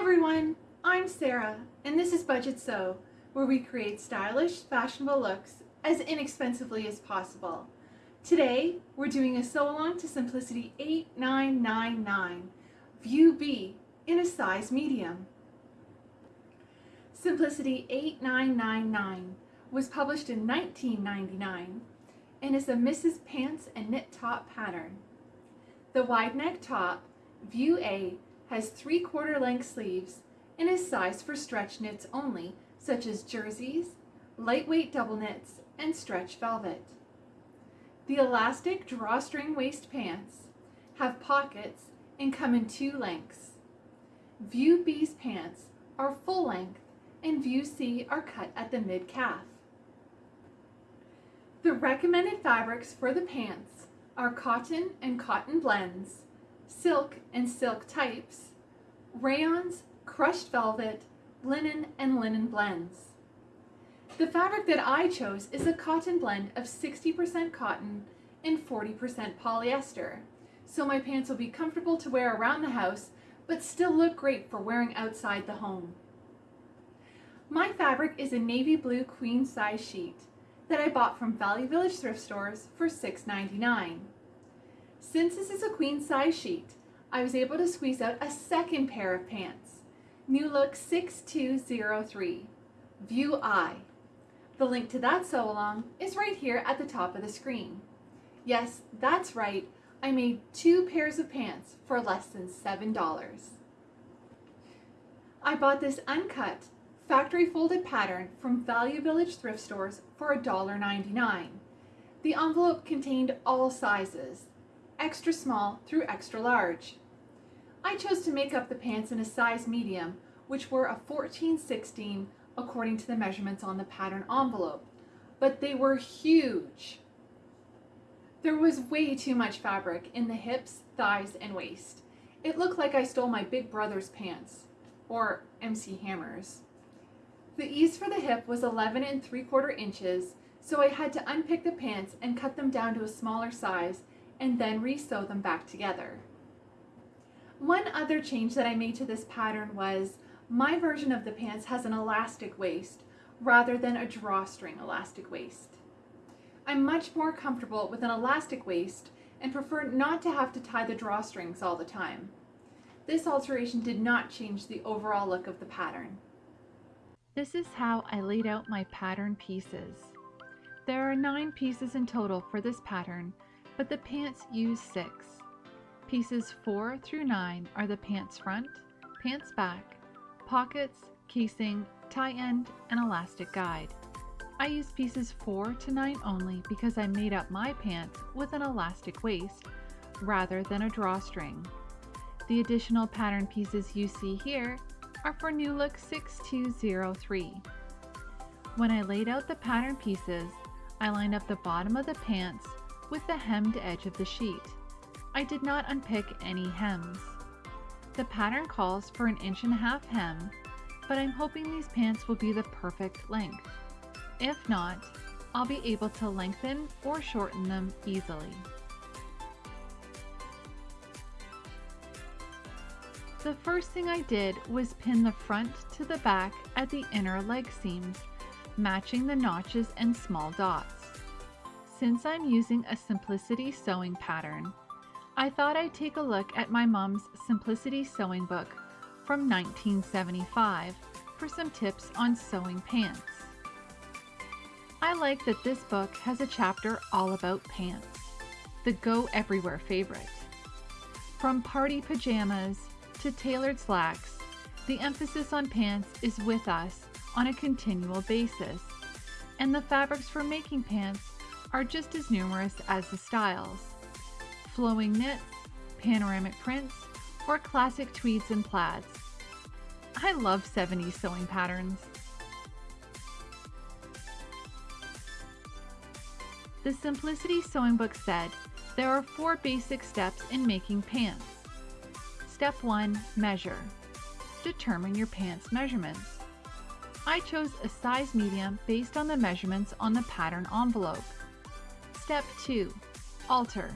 everyone, I'm Sarah, and this is Budget Sew, where we create stylish, fashionable looks as inexpensively as possible. Today, we're doing a sew along to Simplicity 8999, View B in a size medium. Simplicity 8999 was published in 1999 and is a Misses' Pants and Knit Top pattern. The wide neck top, View A, has 3 quarter length sleeves and is sized for stretch knits only, such as jerseys, lightweight double knits, and stretch velvet. The elastic drawstring waist pants have pockets and come in two lengths. View B's pants are full length and View C are cut at the mid-calf. The recommended fabrics for the pants are cotton and cotton blends, silk and silk types, rayons, crushed velvet, linen, and linen blends. The fabric that I chose is a cotton blend of 60% cotton and 40% polyester, so my pants will be comfortable to wear around the house, but still look great for wearing outside the home. My fabric is a navy blue queen size sheet that I bought from Value Village thrift stores for $6.99. Since this is a queen size sheet, I was able to squeeze out a second pair of pants. New Look 6203, View I. The link to that sew along is right here at the top of the screen. Yes, that's right, I made two pairs of pants for less than $7. I bought this uncut, factory folded pattern from Value Village thrift stores for $1.99. The envelope contained all sizes, extra small through extra large. I chose to make up the pants in a size medium, which were a 14-16 according to the measurements on the pattern envelope, but they were huge. There was way too much fabric in the hips, thighs, and waist. It looked like I stole my big brother's pants, or MC Hammer's. The ease for the hip was 11 and 3 quarter inches, so I had to unpick the pants and cut them down to a smaller size and then re-sew them back together. One other change that I made to this pattern was my version of the pants has an elastic waist rather than a drawstring elastic waist. I'm much more comfortable with an elastic waist and prefer not to have to tie the drawstrings all the time. This alteration did not change the overall look of the pattern. This is how I laid out my pattern pieces. There are nine pieces in total for this pattern, but the pants use six. Pieces 4 through 9 are the pants front, pants back, pockets, casing, tie end, and elastic guide. I use pieces 4 to 9 only because I made up my pants with an elastic waist rather than a drawstring. The additional pattern pieces you see here are for New Look 6203. When I laid out the pattern pieces, I lined up the bottom of the pants with the hemmed edge of the sheet. I did not unpick any hems. The pattern calls for an inch and a half hem, but I'm hoping these pants will be the perfect length. If not, I'll be able to lengthen or shorten them easily. The first thing I did was pin the front to the back at the inner leg seams, matching the notches and small dots. Since I'm using a Simplicity sewing pattern, I thought I'd take a look at my mom's Simplicity sewing book from 1975 for some tips on sewing pants. I like that this book has a chapter all about pants, the go everywhere favorite. From party pajamas to tailored slacks, the emphasis on pants is with us on a continual basis, and the fabrics for making pants are just as numerous as the styles. Flowing knits, panoramic prints, or classic tweeds and plaids. I love 70s sewing patterns. The Simplicity Sewing Book said there are four basic steps in making pants. Step 1. Measure. Determine your pants measurements. I chose a size medium based on the measurements on the pattern envelope. Step 2. Alter.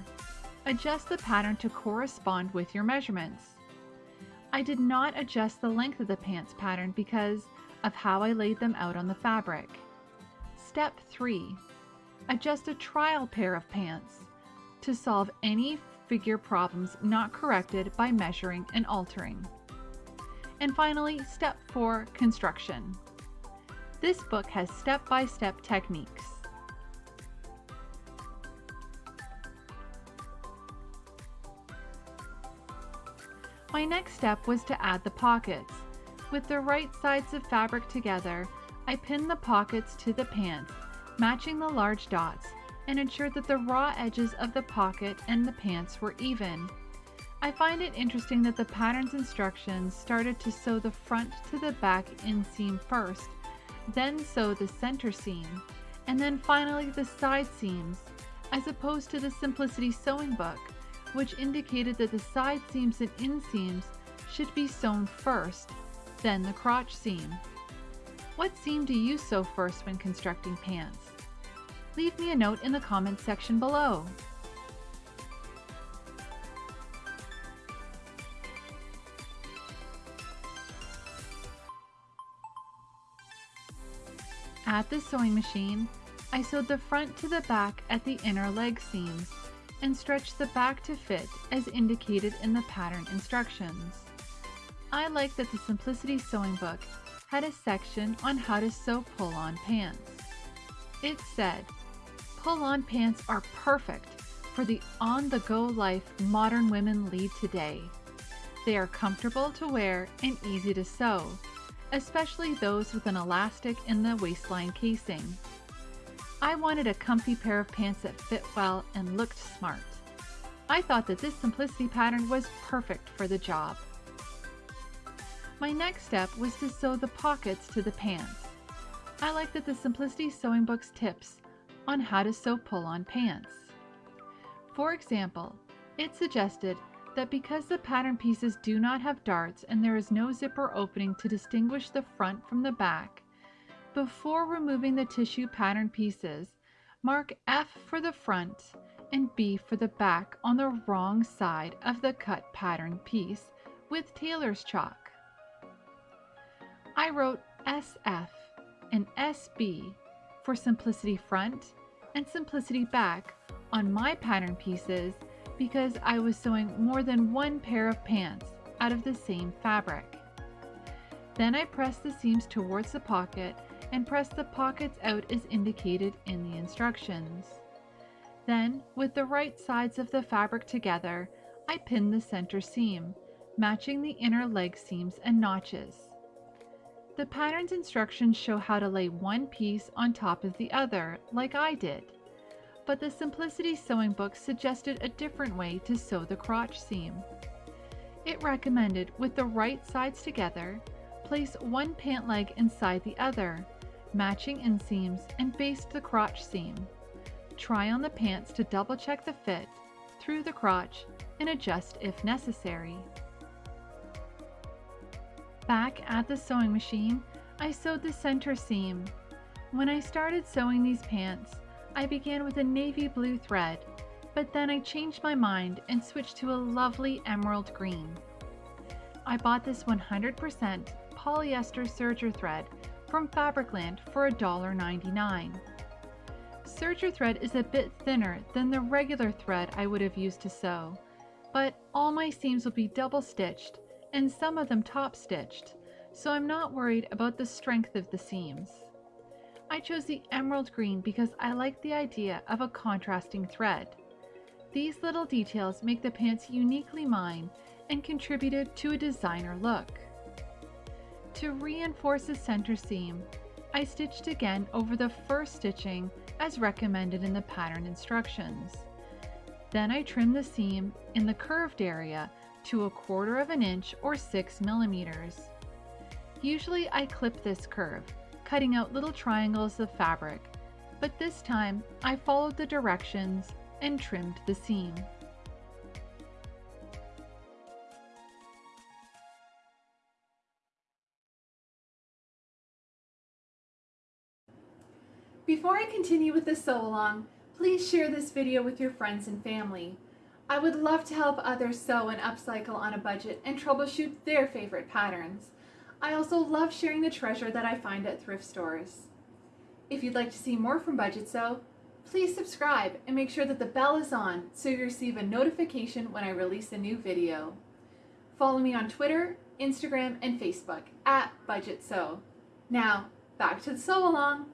Adjust the pattern to correspond with your measurements. I did not adjust the length of the pants pattern because of how I laid them out on the fabric. Step 3. Adjust a trial pair of pants to solve any figure problems not corrected by measuring and altering. And finally, step 4, construction. This book has step-by-step -step techniques. My next step was to add the pockets. With the right sides of fabric together, I pinned the pockets to the pants, matching the large dots, and ensured that the raw edges of the pocket and the pants were even. I find it interesting that the pattern's instructions started to sew the front to the back inseam first, then sew the center seam, and then finally the side seams, as opposed to the Simplicity Sewing Book, which indicated that the side seams and inseams should be sewn first, then the crotch seam. What seam do you sew first when constructing pants? Leave me a note in the comments section below. At the sewing machine, I sewed the front to the back at the inner leg seams and stretch the back to fit as indicated in the pattern instructions. I like that the Simplicity Sewing Book had a section on how to sew pull-on pants. It said, pull-on pants are perfect for the on-the-go life modern women lead today. They are comfortable to wear and easy to sew, especially those with an elastic in the waistline casing. I wanted a comfy pair of pants that fit well and looked smart. I thought that this simplicity pattern was perfect for the job. My next step was to sew the pockets to the pants. I like that the Simplicity Sewing Book's tips on how to sew pull-on pants. For example, it suggested that because the pattern pieces do not have darts and there is no zipper opening to distinguish the front from the back, before removing the tissue pattern pieces, mark F for the front and B for the back on the wrong side of the cut pattern piece with tailor's chalk. I wrote SF and SB for simplicity front and simplicity back on my pattern pieces because I was sewing more than one pair of pants out of the same fabric. Then I pressed the seams towards the pocket and press the pockets out as indicated in the instructions. Then, with the right sides of the fabric together, I pin the center seam, matching the inner leg seams and notches. The pattern's instructions show how to lay one piece on top of the other, like I did but the Simplicity Sewing Book suggested a different way to sew the crotch seam. It recommended, with the right sides together, place one pant leg inside the other, matching inseams, and baste the crotch seam. Try on the pants to double check the fit through the crotch and adjust if necessary. Back at the sewing machine, I sewed the center seam. When I started sewing these pants, I began with a navy blue thread, but then I changed my mind and switched to a lovely emerald green. I bought this 100% polyester serger thread from Fabricland for $1.99. Serger thread is a bit thinner than the regular thread I would have used to sew, but all my seams will be double stitched and some of them top stitched, so I'm not worried about the strength of the seams. I chose the emerald green because I like the idea of a contrasting thread. These little details make the pants uniquely mine and contributed to a designer look. To reinforce the center seam, I stitched again over the first stitching as recommended in the pattern instructions. Then I trimmed the seam in the curved area to a quarter of an inch or 6 millimeters. Usually I clip this curve, cutting out little triangles of fabric, but this time I followed the directions and trimmed the seam. Continue with the sew along, please share this video with your friends and family. I would love to help others sew and upcycle on a budget and troubleshoot their favorite patterns. I also love sharing the treasure that I find at thrift stores. If you'd like to see more from Budget Sew, please subscribe and make sure that the bell is on so you receive a notification when I release a new video. Follow me on Twitter, Instagram, and Facebook at Budget Sew. Now, back to the sew along.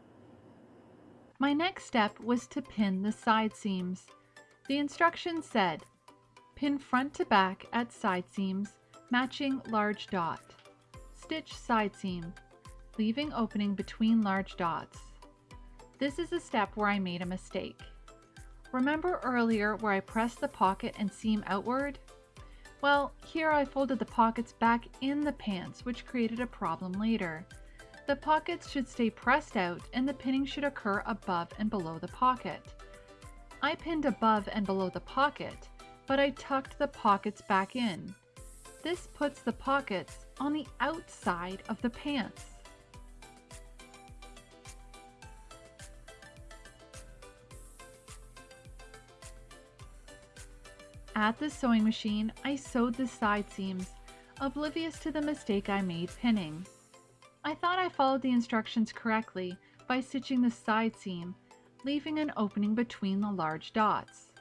My next step was to pin the side seams. The instructions said, pin front to back at side seams, matching large dot. Stitch side seam, leaving opening between large dots. This is a step where I made a mistake. Remember earlier where I pressed the pocket and seam outward? Well, here I folded the pockets back in the pants, which created a problem later. The pockets should stay pressed out and the pinning should occur above and below the pocket. I pinned above and below the pocket, but I tucked the pockets back in. This puts the pockets on the outside of the pants. At the sewing machine, I sewed the side seams, oblivious to the mistake I made pinning. I thought I followed the instructions correctly by stitching the side seam, leaving an opening between the large dots.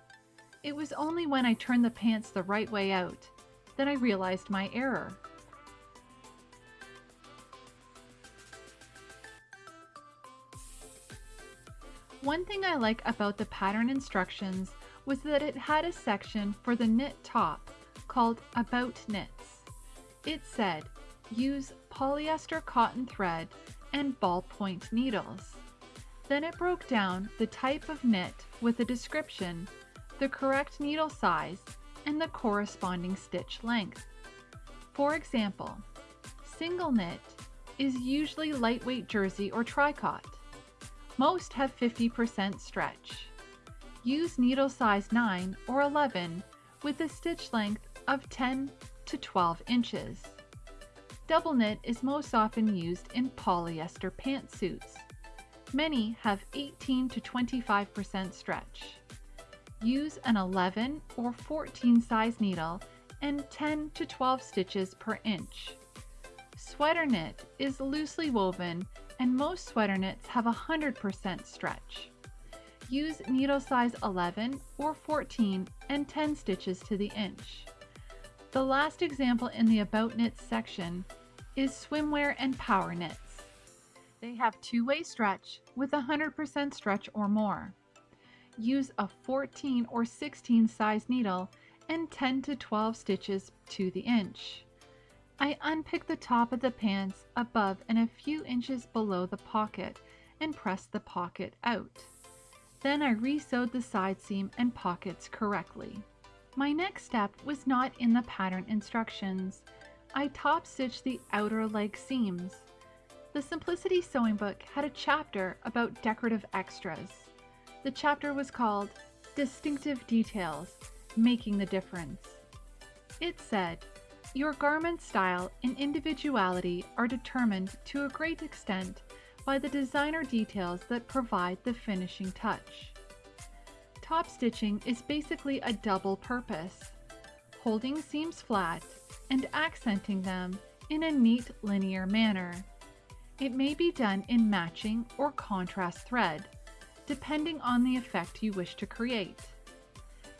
It was only when I turned the pants the right way out that I realized my error. One thing I like about the pattern instructions was that it had a section for the knit top called About Knits. It said, use polyester cotton thread and ballpoint needles. Then it broke down the type of knit with a description, the correct needle size, and the corresponding stitch length. For example, single knit is usually lightweight jersey or tricot. Most have 50% stretch. Use needle size 9 or 11 with a stitch length of 10 to 12 inches. Double knit is most often used in polyester pantsuits. Many have 18 to 25% stretch. Use an 11 or 14 size needle and 10 to 12 stitches per inch. Sweater knit is loosely woven and most sweater knits have 100% stretch. Use needle size 11 or 14 and 10 stitches to the inch. The last example in the About Knits section is swimwear and power knits. They have two-way stretch with 100% stretch or more. Use a 14 or 16 size needle and 10 to 12 stitches to the inch. I unpick the top of the pants above and a few inches below the pocket and press the pocket out. Then I resewed the side seam and pockets correctly. My next step was not in the pattern instructions. I top stitched the outer leg seams. The Simplicity Sewing Book had a chapter about decorative extras. The chapter was called Distinctive Details, Making the Difference. It said, Your garment style and individuality are determined to a great extent by the designer details that provide the finishing touch. Top stitching is basically a double purpose, holding seams flat and accenting them in a neat linear manner. It may be done in matching or contrast thread, depending on the effect you wish to create.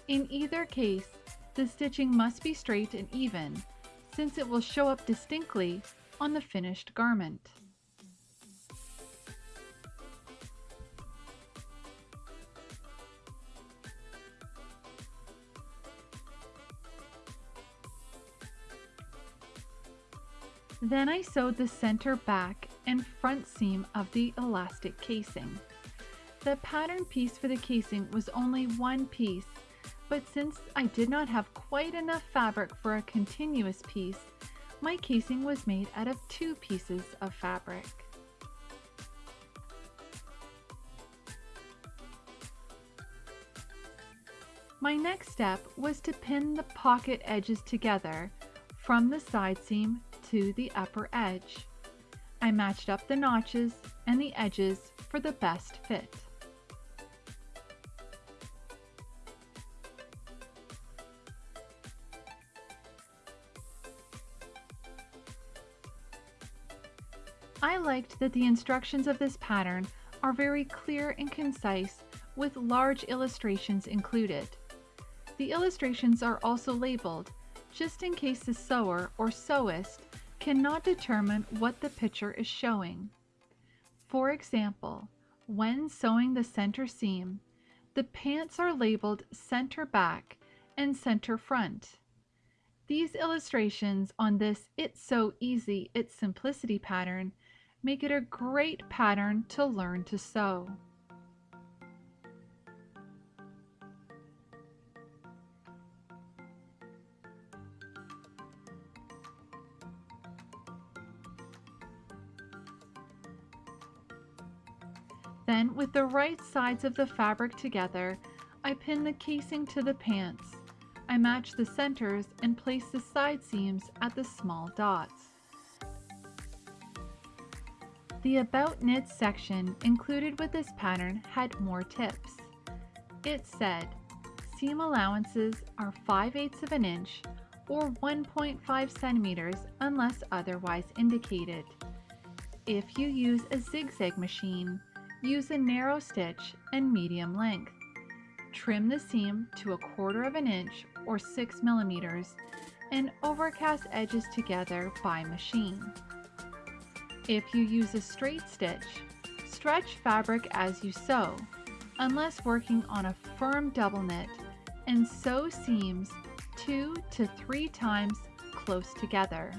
In either case, the stitching must be straight and even, since it will show up distinctly on the finished garment. Then I sewed the center back and front seam of the elastic casing. The pattern piece for the casing was only one piece, but since I did not have quite enough fabric for a continuous piece, my casing was made out of two pieces of fabric. My next step was to pin the pocket edges together from the side seam to the upper edge. I matched up the notches and the edges for the best fit. I liked that the instructions of this pattern are very clear and concise with large illustrations included. The illustrations are also labeled, just in case the sewer or sewist cannot determine what the picture is showing. For example, when sewing the center seam, the pants are labeled center back and center front. These illustrations on this It's So Easy, It's Simplicity pattern make it a great pattern to learn to sew. Then, with the right sides of the fabric together, I pin the casing to the pants. I match the centers and place the side seams at the small dots. The About Knits section included with this pattern had more tips. It said, seam allowances are 5 eighths of an inch or 1.5 centimeters unless otherwise indicated. If you use a zigzag machine, Use a narrow stitch and medium length. Trim the seam to a quarter of an inch or 6 millimeters and overcast edges together by machine. If you use a straight stitch, stretch fabric as you sew, unless working on a firm double knit, and sew seams two to three times close together.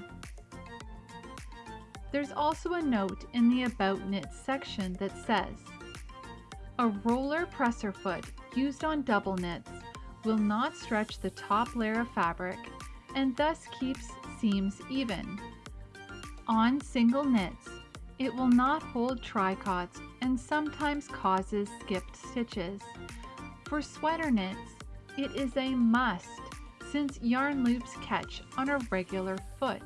There's also a note in the About Knits section that says, A roller presser foot used on double knits will not stretch the top layer of fabric and thus keeps seams even. On single knits, it will not hold tricots and sometimes causes skipped stitches. For sweater knits, it is a must since yarn loops catch on a regular foot.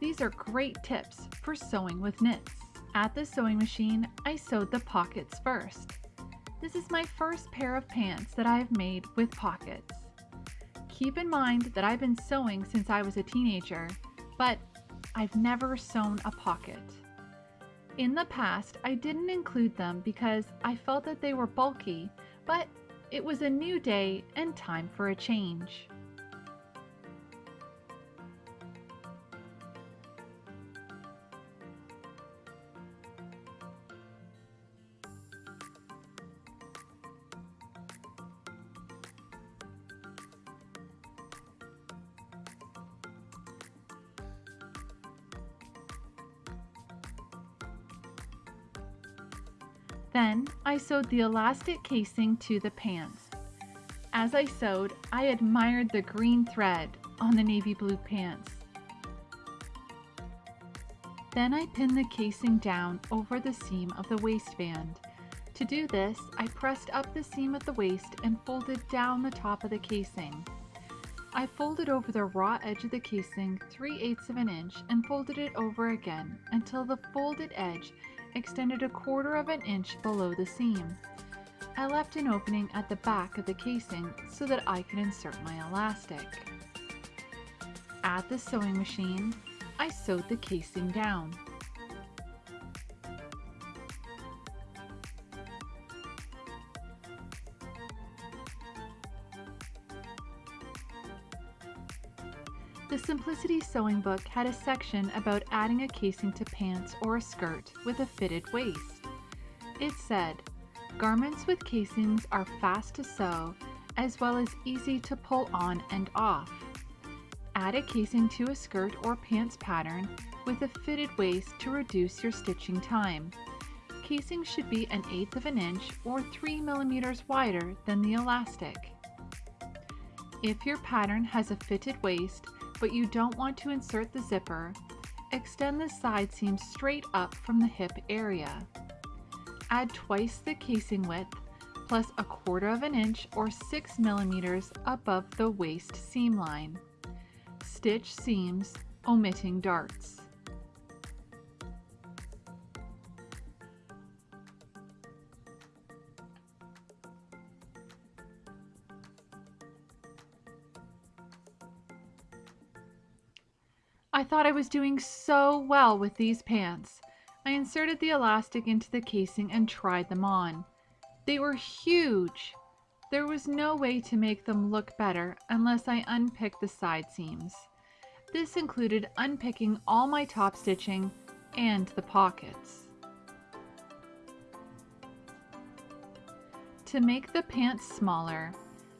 These are great tips for sewing with knits. At the sewing machine, I sewed the pockets first. This is my first pair of pants that I have made with pockets. Keep in mind that I've been sewing since I was a teenager, but I've never sewn a pocket. In the past, I didn't include them because I felt that they were bulky, but it was a new day and time for a change. I sewed the elastic casing to the pants. As I sewed, I admired the green thread on the navy blue pants. Then I pinned the casing down over the seam of the waistband. To do this, I pressed up the seam at the waist and folded down the top of the casing. I folded over the raw edge of the casing 3 eighths of an inch and folded it over again until the folded edge extended a quarter of an inch below the seam. I left an opening at the back of the casing so that I could insert my elastic. At the sewing machine, I sewed the casing down. Simplicity Sewing Book had a section about adding a casing to pants or a skirt with a fitted waist. It said, Garments with casings are fast to sew as well as easy to pull on and off. Add a casing to a skirt or pants pattern with a fitted waist to reduce your stitching time. Casing should be an eighth of an inch or 3 millimeters wider than the elastic. If your pattern has a fitted waist, but you don't want to insert the zipper, extend the side seam straight up from the hip area. Add twice the casing width plus a quarter of an inch or 6 millimeters above the waist seam line. Stitch seams, omitting darts. Thought I was doing so well with these pants, I inserted the elastic into the casing and tried them on. They were huge! There was no way to make them look better unless I unpicked the side seams. This included unpicking all my top stitching and the pockets. To make the pants smaller,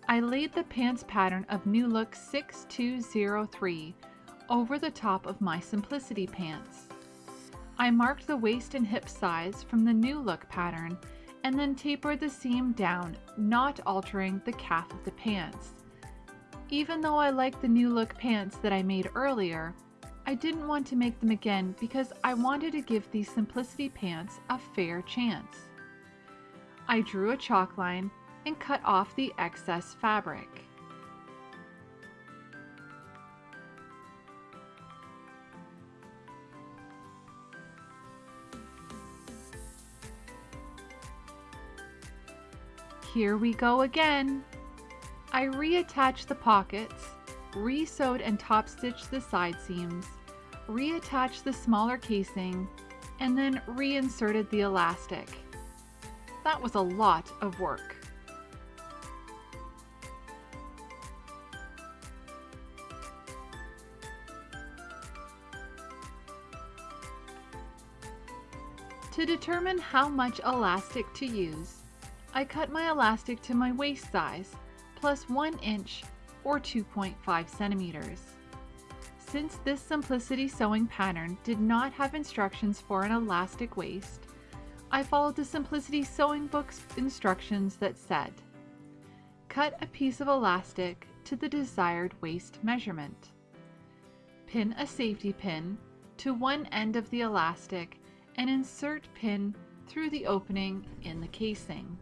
I laid the pants pattern of New Look 6203 over the top of my Simplicity pants. I marked the waist and hip size from the New Look pattern and then tapered the seam down, not altering the calf of the pants. Even though I like the New Look pants that I made earlier, I didn't want to make them again because I wanted to give these Simplicity pants a fair chance. I drew a chalk line and cut off the excess fabric. Here we go again. I reattached the pockets, re-sewed and top stitched the side seams, reattached the smaller casing, and then reinserted the elastic. That was a lot of work. To determine how much elastic to use, I cut my elastic to my waist size, plus 1 inch or 2.5 centimeters. Since this Simplicity sewing pattern did not have instructions for an elastic waist, I followed the Simplicity Sewing Book's instructions that said, Cut a piece of elastic to the desired waist measurement. Pin a safety pin to one end of the elastic and insert pin through the opening in the casing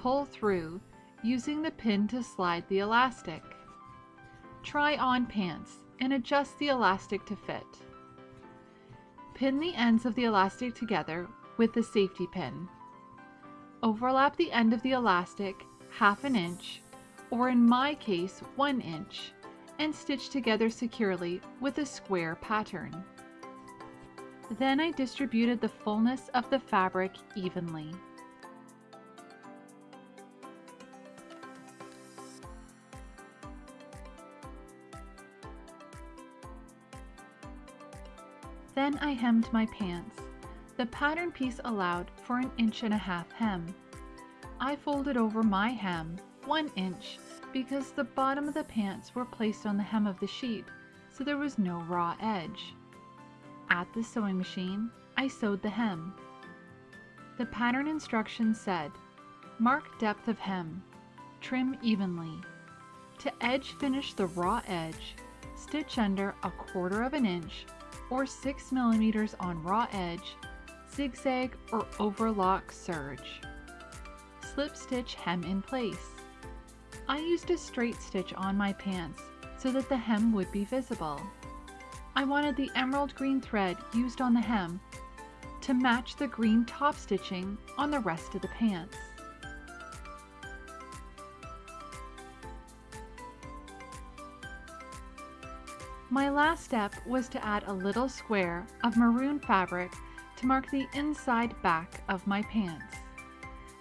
pull through using the pin to slide the elastic. Try on pants and adjust the elastic to fit. Pin the ends of the elastic together with the safety pin. Overlap the end of the elastic half an inch, or in my case one inch, and stitch together securely with a square pattern. Then I distributed the fullness of the fabric evenly. Then I hemmed my pants. The pattern piece allowed for an inch and a half hem. I folded over my hem one inch because the bottom of the pants were placed on the hem of the sheet, so there was no raw edge. At the sewing machine, I sewed the hem. The pattern instructions said, mark depth of hem, trim evenly. To edge finish the raw edge, stitch under a quarter of an inch or 6 millimeters on raw edge, zigzag or overlock serge. Slip stitch hem in place. I used a straight stitch on my pants so that the hem would be visible. I wanted the emerald green thread used on the hem to match the green top stitching on the rest of the pants. My last step was to add a little square of maroon fabric to mark the inside back of my pants.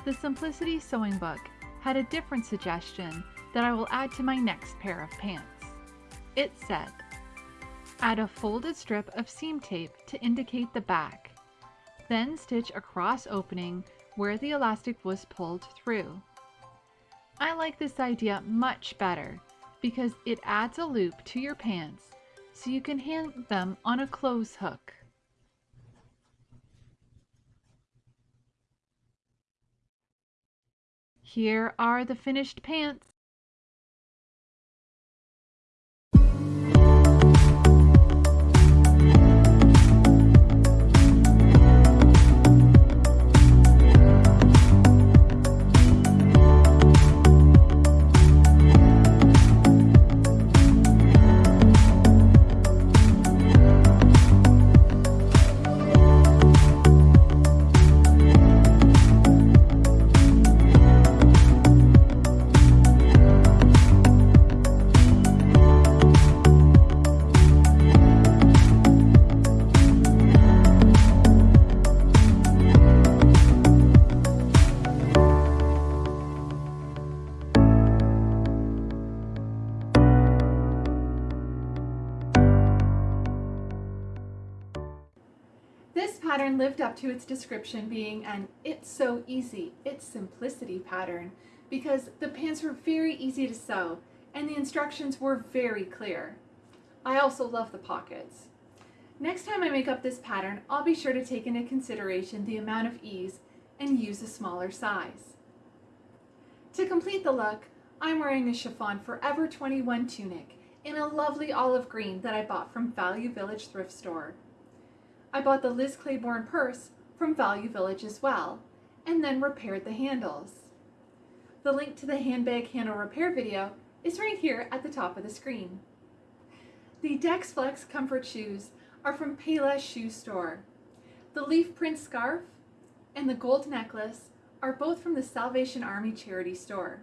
The Simplicity Sewing Book had a different suggestion that I will add to my next pair of pants. It said, add a folded strip of seam tape to indicate the back, then stitch a cross opening where the elastic was pulled through. I like this idea much better because it adds a loop to your pants so you can hang them on a clothes hook. Here are the finished pants. Lived up to its description being an It's So Easy, It's Simplicity pattern because the pants were very easy to sew and the instructions were very clear. I also love the pockets. Next time I make up this pattern, I'll be sure to take into consideration the amount of ease and use a smaller size. To complete the look, I'm wearing a chiffon Forever 21 tunic in a lovely olive green that I bought from Value Village thrift store. I bought the Liz Claiborne purse from Value Village as well, and then repaired the handles. The link to the handbag handle repair video is right here at the top of the screen. The Dexflex comfort shoes are from Payless Shoe Store. The leaf print scarf and the gold necklace are both from the Salvation Army charity store.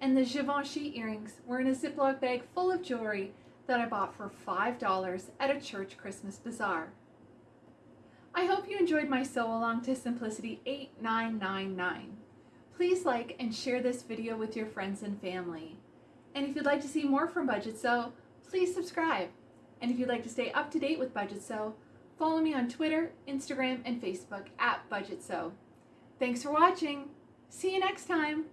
And the Givenchy earrings were in a Ziploc bag full of jewelry that I bought for $5 at a church Christmas bazaar. I hope you enjoyed my sew along to Simplicity 8999. Please like and share this video with your friends and family. And if you'd like to see more from Budget Sew, please subscribe. And if you'd like to stay up to date with Budget Sew, follow me on Twitter, Instagram, and Facebook at Budget Sew. Thanks for watching. See you next time.